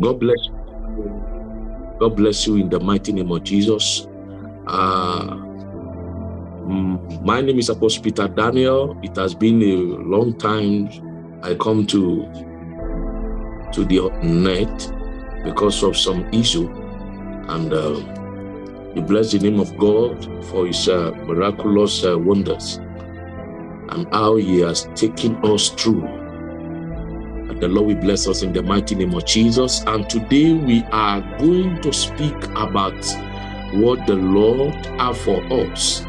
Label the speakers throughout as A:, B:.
A: God bless you. God bless you in the mighty name of Jesus. Uh, mm, my name is Apostle Peter Daniel. It has been a long time I come to to the net because of some issue and uh, we bless the name of God for his uh, miraculous uh, wonders and how he has taken us through. And the Lord will bless us in the mighty name of Jesus. And today we are going to speak about what the Lord have for us.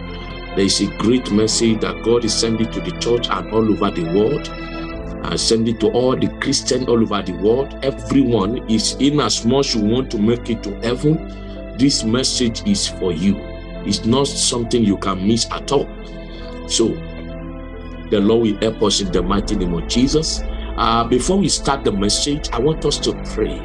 A: There is a great message that God is sending to the church and all over the world. And sending to all the Christians all over the world. Everyone is in as much you want to make it to heaven. This message is for you. It's not something you can miss at all. So the Lord will help us in the mighty name of Jesus. Uh, before we start the message, I want us to pray.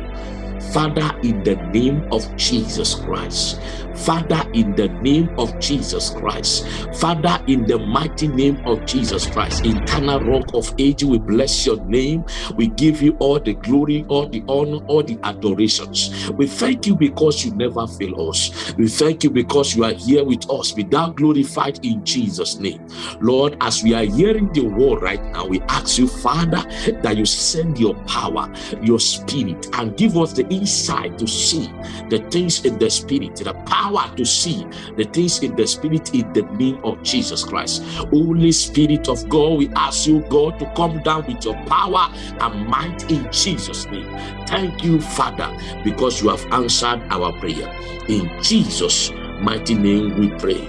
A: Father, in the name of Jesus Christ, Father, in the name of Jesus Christ, Father, in the mighty name of Jesus Christ, eternal rock of age, we bless your name. We give you all the glory, all the honor, all the adorations. We thank you because you never fail us. We thank you because you are here with us. Be thou glorified in Jesus' name. Lord, as we are hearing the word right now, we ask you, Father, that you send your power, your spirit, and give us the insight to see the things in the spirit, the power to see the things in the spirit in the name of Jesus Christ. Holy Spirit of God, we ask you, God, to come down with your power and might in Jesus' name. Thank you, Father, because you have answered our prayer. In Jesus' mighty name we pray.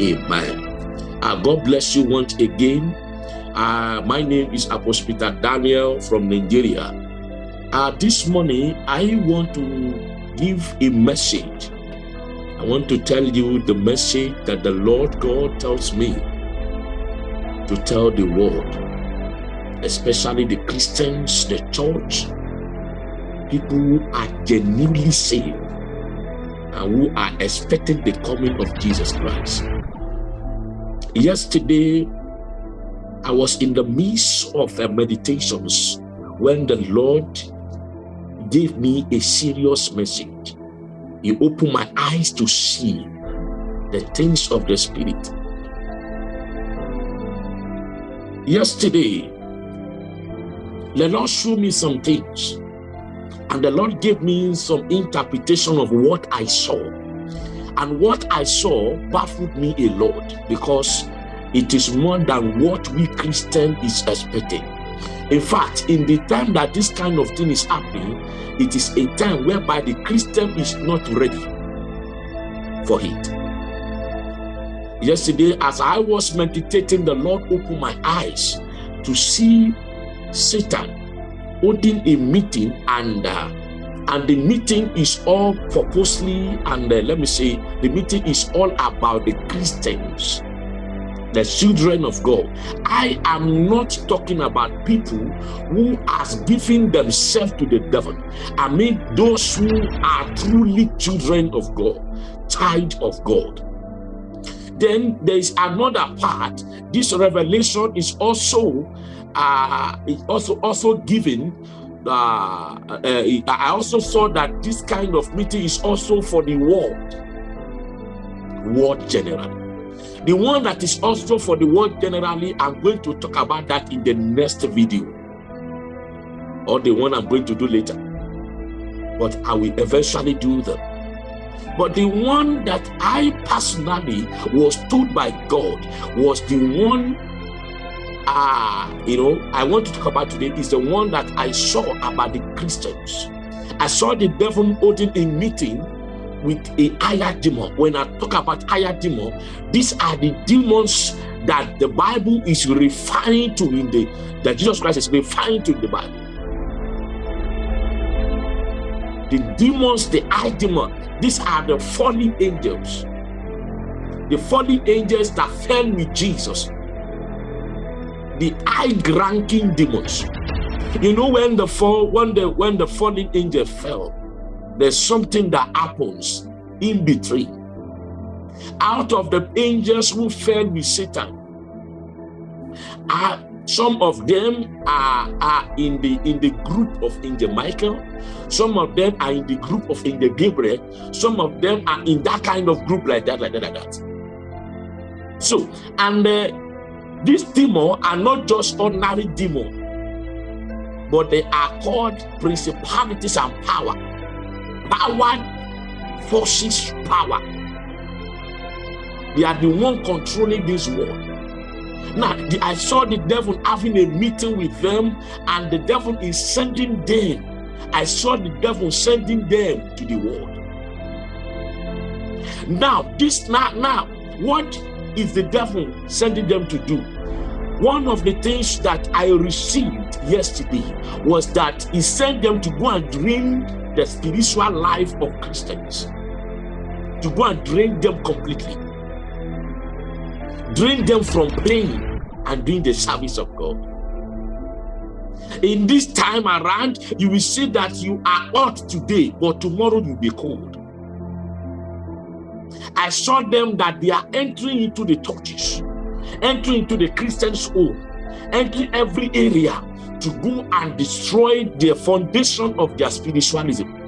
A: Amen. Uh, God bless you once again. Uh, my name is Apostle Peter Daniel from Nigeria. Uh, this morning, I want to give a message. I want to tell you the message that the Lord God tells me to tell the world, especially the Christians, the church, people who are genuinely saved and who are expecting the coming of Jesus Christ. Yesterday, I was in the midst of meditations when the Lord gave me a serious message. He opened my eyes to see the things of the Spirit. Yesterday, the Lord showed me some things, and the Lord gave me some interpretation of what I saw. And what I saw baffled me a lot because it is more than what we Christian is expecting. In fact, in the time that this kind of thing is happening, it is a time whereby the Christian is not ready for it. Yesterday, as I was meditating, the Lord opened my eyes to see Satan holding a meeting and uh, and the meeting is all purposely and uh, let me say the meeting is all about the Christians the children of God. I am not talking about people who are given themselves to the devil. I mean those who are truly children of God, child of God. Then there is another part. This revelation is also uh, is also also given. Uh, uh, I also saw that this kind of meeting is also for the world, world generally. The one that is also for the world generally, I'm going to talk about that in the next video. Or the one I'm going to do later. But I will eventually do them. But the one that I personally was told by God was the one uh, you know, I want to talk about today is the one that I saw about the Christians. I saw the devil holding a meeting with a higher demon. When I talk about higher demon, these are the demons that the Bible is referring to in the that Jesus Christ is referring to in the Bible. The demons, the high demon, these are the fallen angels. The fallen angels that fell with Jesus. The high-ranking demons. You know when the fall when the when the fallen angel fell, there's something that happens in between. Out of the angels who fell with Satan, uh, Some of them are, are in the in the group of Angel Michael. Some of them are in the group of Angel Gabriel. Some of them are in that kind of group like that, like that, like that. So, and uh, these demons are not just ordinary demons, but they are called principalities and power. Power forces power. They are the one controlling this world. Now, the, I saw the devil having a meeting with them, and the devil is sending them. I saw the devil sending them to the world. Now, this now, now, what is the devil sending them to do? One of the things that I received yesterday was that he sent them to go and drain the spiritual life of Christians, to go and drain them completely drain them from playing and doing the service of God. In this time around, you will see that you are hot today, but tomorrow you'll be cold. I saw them that they are entering into the churches, entering into the Christian's home, entering every area to go and destroy the foundation of their spiritualism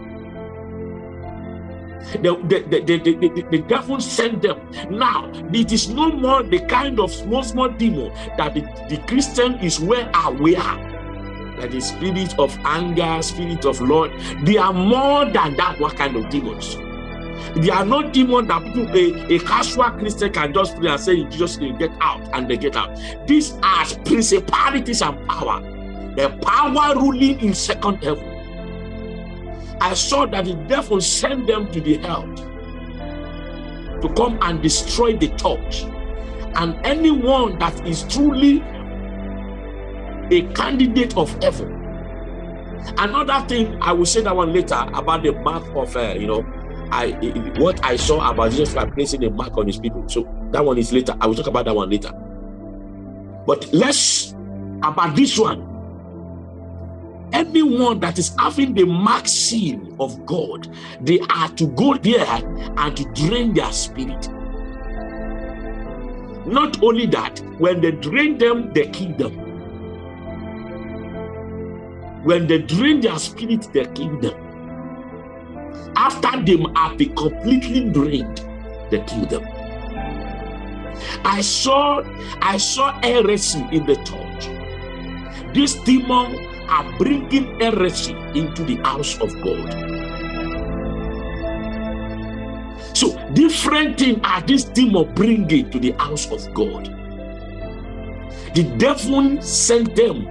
A: the, the, the, the, the, the devil sent them. Now, it is no more the kind of small, small demon that the, the Christian is well aware that the spirit of anger, spirit of Lord, they are more than that what kind of demons. They are not demons that people, a, a casual Christian can just pray and say, Jesus, get out, and they get out. These are principalities and power. The power ruling in second heaven. I saw that the devil sent them to the hell to come and destroy the church. And anyone that is truly a candidate of heaven. Another thing, I will say that one later about the mark of, uh, you know, I what I saw about Jesus Christ placing a mark on his people. So that one is later. I will talk about that one later. But let's about this one anyone that is having the mark seal of God, they are to go there and to drain their spirit. Not only that, when they drain them, they kill them. When they drain their spirit, they kill them. After them have been completely drained, they kill them. I saw, I saw heresy in the church. This demon are bringing heresy into the house of God. So different things are this demon bringing to the house of God. The devil sent them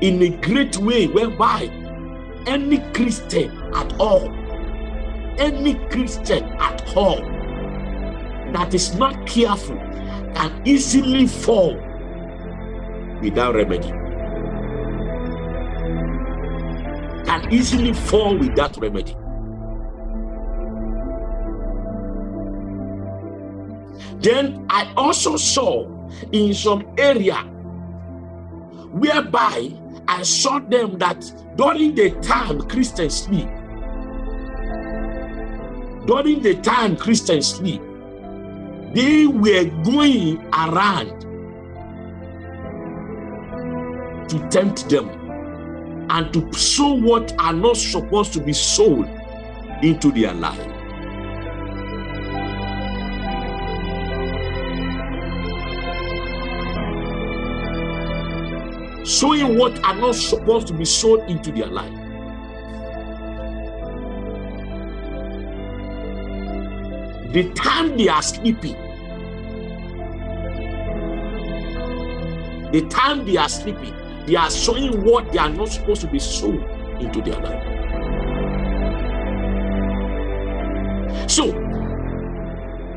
A: in a great way whereby any Christian at all, any Christian at all that is not careful can easily fall without remedy. Can easily fall with that remedy. Then I also saw in some area whereby I saw them that during the time Christians sleep, during the time Christians sleep, they were going around to tempt them and to sow what are not supposed to be sown into their life. Sowing what are not supposed to be sown into their life. The time they are sleeping, the time they are sleeping, they are sowing what they are not supposed to be sown into their life. So,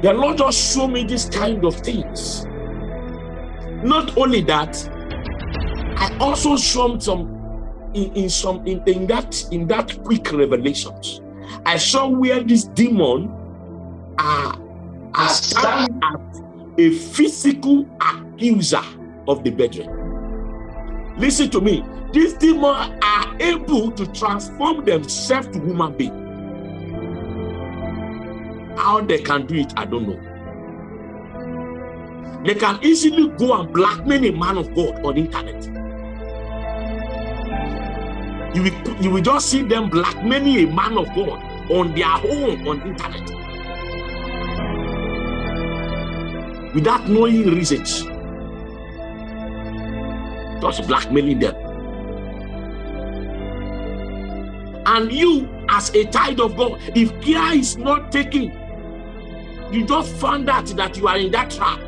A: the Lord just show me this kind of things. Not only that, I also saw some in, in some in, in that in that quick revelations. I saw where this demon are, are standing as a physical accuser of the brethren. Listen to me. These demons are able to transform themselves to human being. How they can do it, I don't know. they can easily go and blackmail a man of God on internet. You will, you will just see them blackmailing a man of God on their own on internet without knowing reasons. Just blackmailing them. And you, as a child of God, if care is not taken, you just found out that you are in that trap.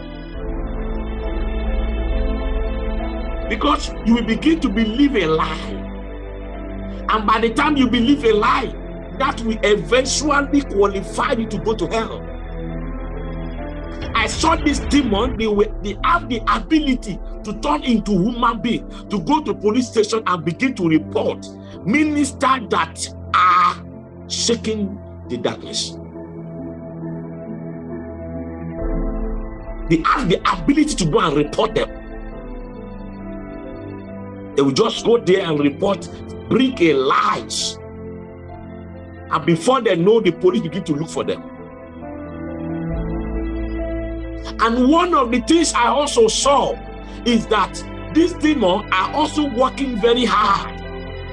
A: Because you will begin to believe a lie. And by the time you believe a lie, that will eventually qualify you to go to hell. I saw this demon, they, were, they have the ability to turn into human being, to go to police station and begin to report ministers that are shaking the darkness. They have the ability to go and report them. They will just go there and report, bring a lies and before they know, the police begin to look for them. And one of the things I also saw is that these demons are also working very hard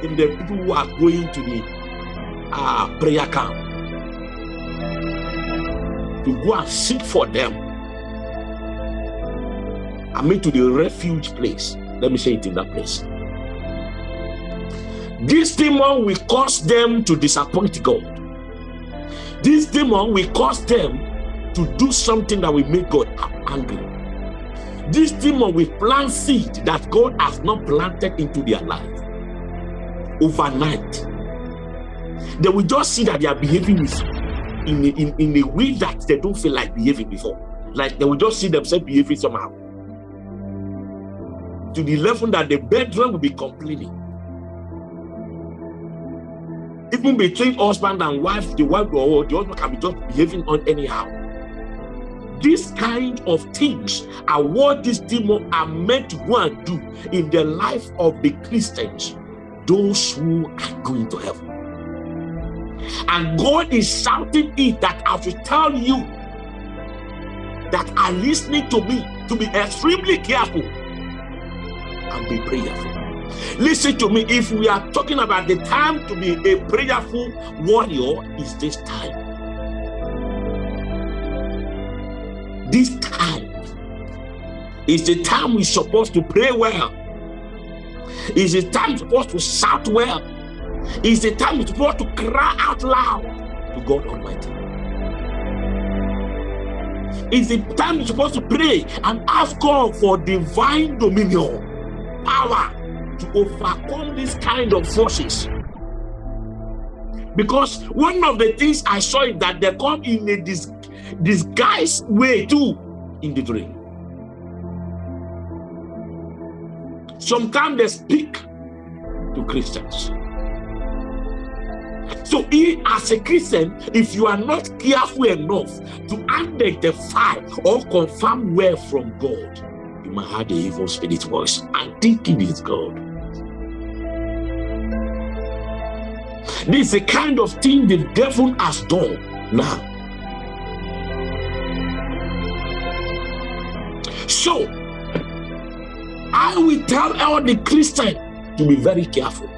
A: in the people who are going to the uh, prayer camp to go and seek for them. I mean, to the refuge place. Let me say it in that place. This demon will cause them to disappoint God. This demon will cause them to do something that will make God angry. This demon will plant seed that God has not planted into their life overnight. They will just see that they are behaving in a, in, in a way that they don't feel like behaving before. Like they will just see themselves behaving somehow. To the level that the bedroom will be complaining even between husband and wife, the wife or the husband can be just behaving on anyhow. This kind of things are what these demons are meant to go and do in the life of the Christians, those who are going to heaven. And God is shouting it that I should tell you that are listening to me to be extremely careful and be prayerful. Listen to me. If we are talking about the time to be a prayerful warrior, is this time. This time is the time we're supposed to pray well. Is the time supposed to shout well. Is the time we're supposed to cry out loud to God Almighty. Is the time we're supposed to pray and ask God for divine dominion, power, to overcome this kind of forces. Because one of the things I saw is that they come in a dis disguised way too in the dream. Sometimes they speak to Christians. So, as a Christian, if you are not careful enough to identify or confirm where from God, you might have the evil spirit voice and think it's God. This is the kind of thing the devil has done now. So, I will tell all the Christians to be very careful.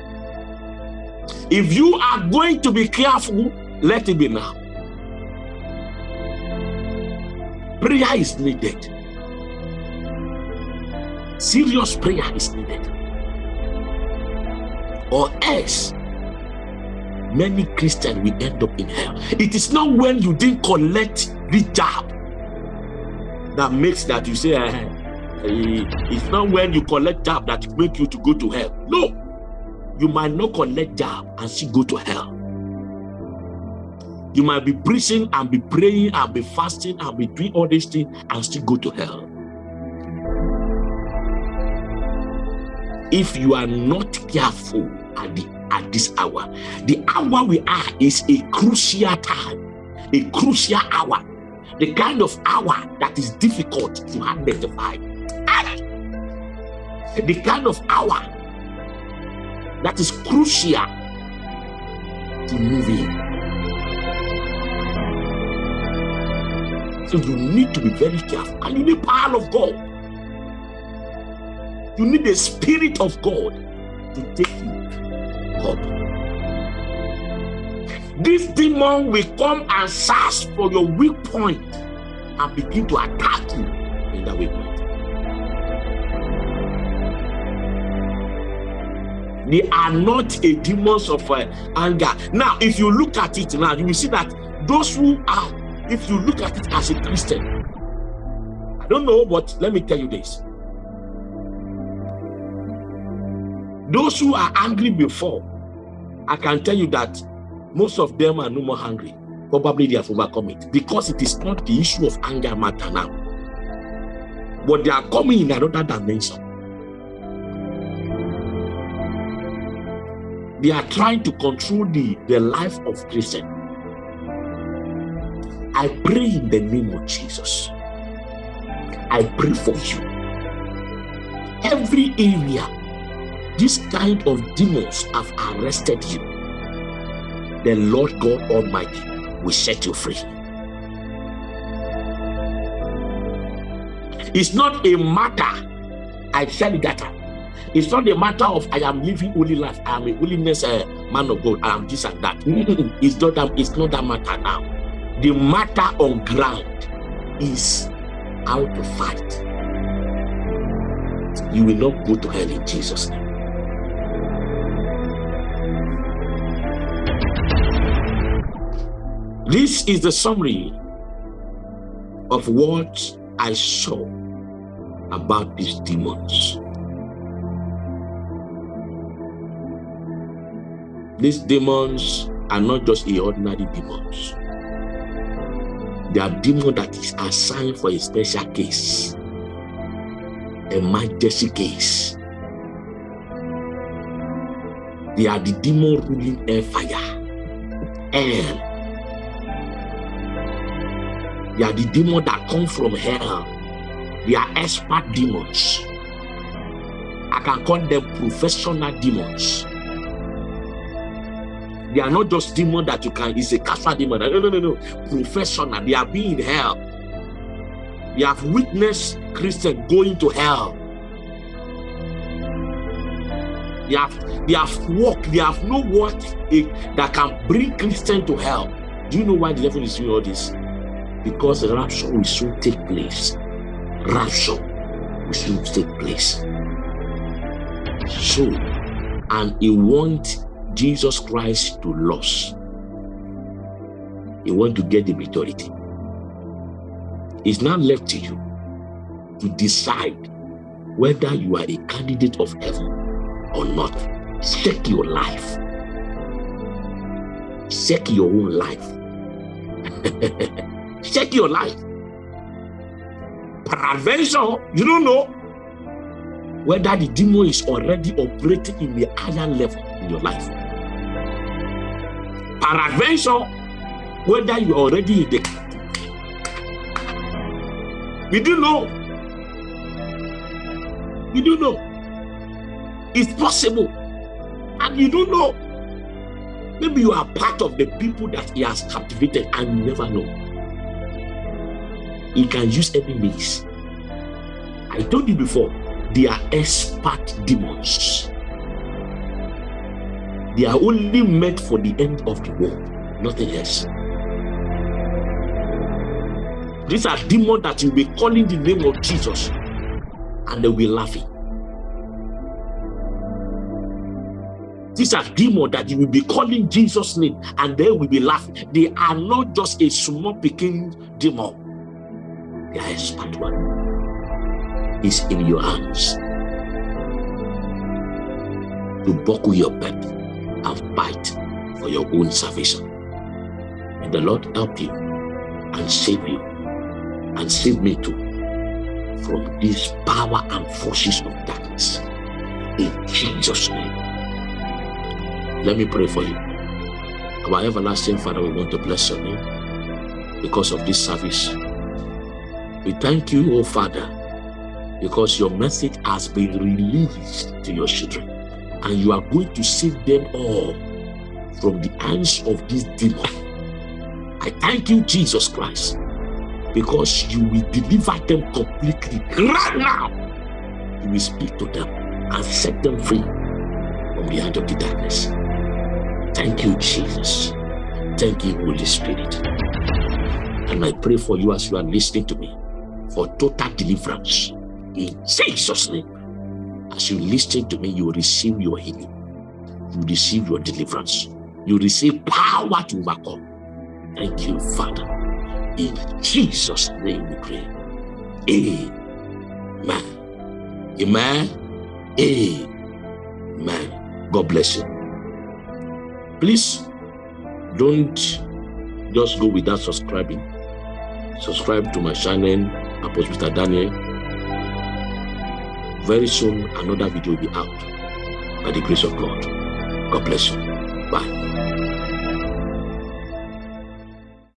A: If you are going to be careful, let it be now. Prayer is needed. Serious prayer is needed. Or else many Christians will end up in hell. It is not when you didn't collect the job that makes that you say, eh, it's not when you collect job that make you to go to hell. No, you might not collect job and still go to hell. You might be preaching and be praying and be fasting and be doing all these things and still go to hell. If you are not careful at the at this hour. The hour we are is a crucial time, a crucial hour, the kind of hour that is difficult to identify. The kind of hour that is crucial to move in. So you need to be very careful. And you need power of God. You need the spirit of God to take you up. This demon will come and search for your weak point and begin to attack you in that weak point. They are not a demons of uh, anger. Now, if you look at it now, you will see that those who are, if you look at it as a Christian, I don't know, but let me tell you this. Those who are angry before, I can tell you that most of them are no more hungry. Probably they have overcome it because it is not the issue of anger matter now. But they are coming in another dimension. They are trying to control the, the life of Christian. I pray in the name of Jesus. I pray for you. Every area, this kind of demons have arrested you. The Lord God Almighty will set you free. It's not a matter, I you that it's not a matter of I am living holy life. I am a holiness uh, man of God. I am this and that. it's not that. It's not that matter now. The matter on ground is how to fight. You will not go to hell in Jesus' name. This is the summary of what I saw about these demons. These demons are not just ordinary demons. They are demons that is assigned for a special case, a emergency case. They are the demon ruling air fire. They are the demons that come from hell. They are expert demons. I can call them professional demons they are not just demons that you can, it's a casual demon. No, no, no, no. Professional. They are being in hell. They have witnessed Christian going to hell. They have they have walked, they have no what eh, that can bring Christian to hell. Do you know why the devil is doing all this? Because rapture will soon take place. Rapture will soon take place. So, and he wants Jesus Christ to lose. You want to get the majority. It's now left to you to decide whether you are a candidate of heaven or not. Check your life. Check your own life. Check your life. Peradventure, you don't know whether the demon is already operating in the higher level in your life. Peradventure whether you are already in the we do know. We do know. It's possible. And you don't know. Maybe you are part of the people that he has captivated and you never know he can use any means i told you before they are expert demons they are only meant for the end of the world, nothing else. These are demons that you'll be calling the name of Jesus and they will be laughing. These are demons that you will be calling Jesus' name and they will be laughing. They are not just a small picking demon. Are a one. is in your hands to buckle your belt and fight for your own salvation. May the Lord help you and save you and save me too from these power and forces of darkness. In Jesus' name. Let me pray for you. Our everlasting Father, we want to bless your name because of this service. We thank you, oh Father, because your message has been released to your children and you are going to save them all from the hands of this demon. I thank you, Jesus Christ, because you will deliver them completely right now. You will speak to them and set them free from the hand of the darkness. Thank you, Jesus. Thank you, Holy Spirit. And I pray for you as you are listening to me for total deliverance in Jesus' name. As you listen to me, you receive your healing, you receive your deliverance, you receive power to overcome. Thank you, Father. In Jesus' name we pray. Amen. Amen. Amen. God bless you. Please don't just go without subscribing. Subscribe to my channel, Apostle Mr. Daniel. Very soon, another video will be out by the grace of God. God bless you.